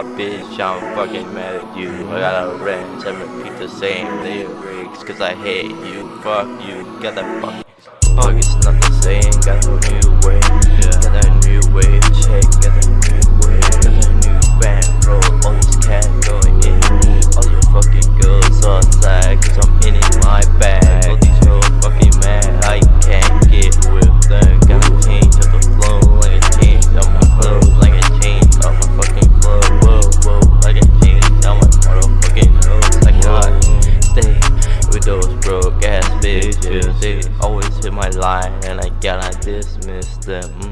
bitch, I'm fucking mad at you. I got a wrench, I repeat the same lyrics, cause I hate you. Fuck you, got that fucking. Fuck, it's not the same, got a new way. Got a new way They always hit my line and I gotta dismiss them.